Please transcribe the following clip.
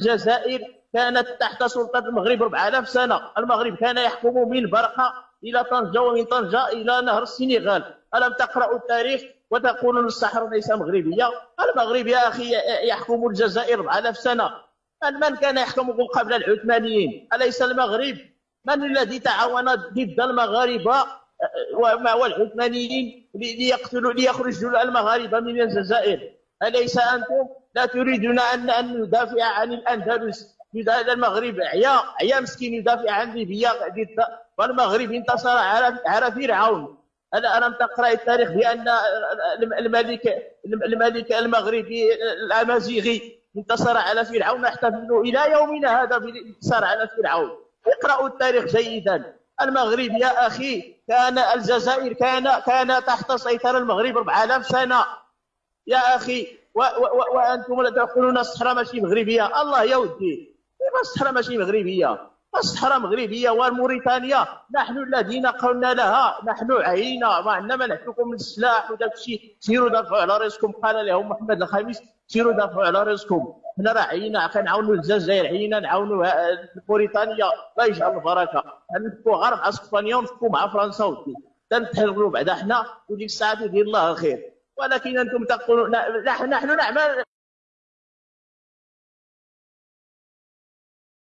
الجزائر كانت تحت سلطة المغرب 4000 سنة. المغرب كان يحكم من برقة إلى طنجة ومن طنجة إلى نهر السنغال. ألم تقرأوا التاريخ وتقولون الصحراء ليس مغربية؟ المغرب يا أخي يحكم الجزائر 4000 سنة. من كان يحكم قبل العثمانيين؟ أليس المغرب؟ من الذي تعاون ضد المغاربة؟ والعثمانيين ليقتلوا ليخرجوا المغاربة من الجزائر؟ أليس أنتم؟ لا تريدون أن أن ندافع عن الأندلس المغرب. عيا عيا مسكين يدافع عن ليبيا. والمغرب انتصر على على فرعون. ألم تقرأ التاريخ بأن الملك الملك المغربي الأمازيغي انتصر على فرعون نحتفل إلى يومنا هذا بالانتصار على فرعون؟ اقرأوا التاريخ جيدا. المغرب يا أخي كان الجزائر كان كان تحت سيطرة المغرب 4000 سنة. يا أخي و و وأنتم تقولون الصحراء ماشي مغربية. الله يا ودي كيف الصحراء ماشي مغربية؟ الصحراء مغربية وموريتانيا. نحن الذين قلنا لها. نحن عينا. ما عندنا ما نحكمكم من السلاح وداك الشيء. سيروا دافعوا على راسكم قال لهم محمد الخامس سيروا دافعوا على راسكم حنا راه عينا. كنعاونوا الجزائر عينا. نعاونوا موريتانيا. الله يجعل البركة. نفكوا غير مع أسبانيا ونفكوا مع فرنسا ودي. تنتحلوا بعدا حنا وديك الساعة يدير الله الخير. ولكن أنتم تقولون نحن نعمل